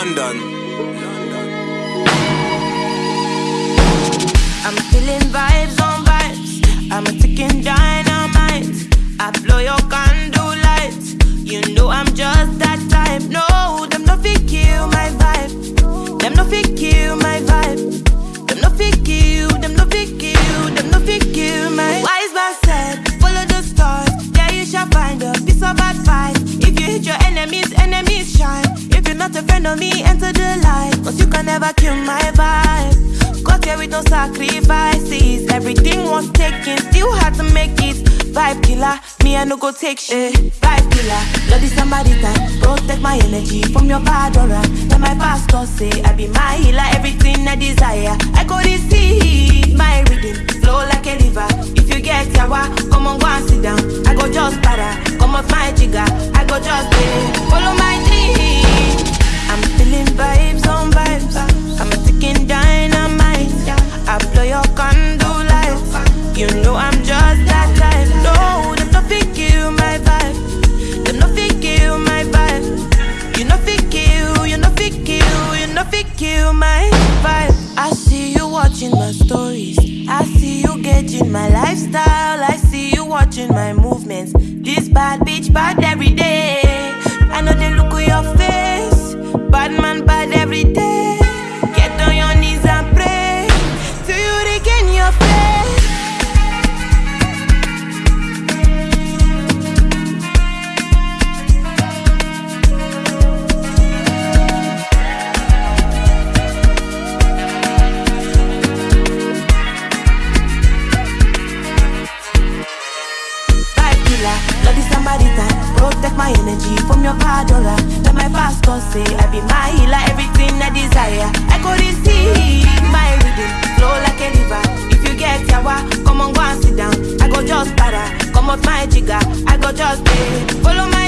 London. I'm feeling vibes on vibes. I'm a ticking dynamite. Friend of me, enter the light. Cause you can never kill my vibe. Got here with no sacrifices. Everything was taken, still had to make it. Vibe killer, me I no go take shit. Vibe killer, bloody somebody time. Protect my energy from your bad aura. Then my pastor say I be my healer, everything I desire. I see you gauging my lifestyle. I see you watching my movements. This bad bitch bad every my energy from your aura. Let my pastor say I be my healer, everything I desire. I go receive my reading, flow like a river. If you get yawa, come on go and sit down. I go just para, come off my jigger. I go just pay, follow my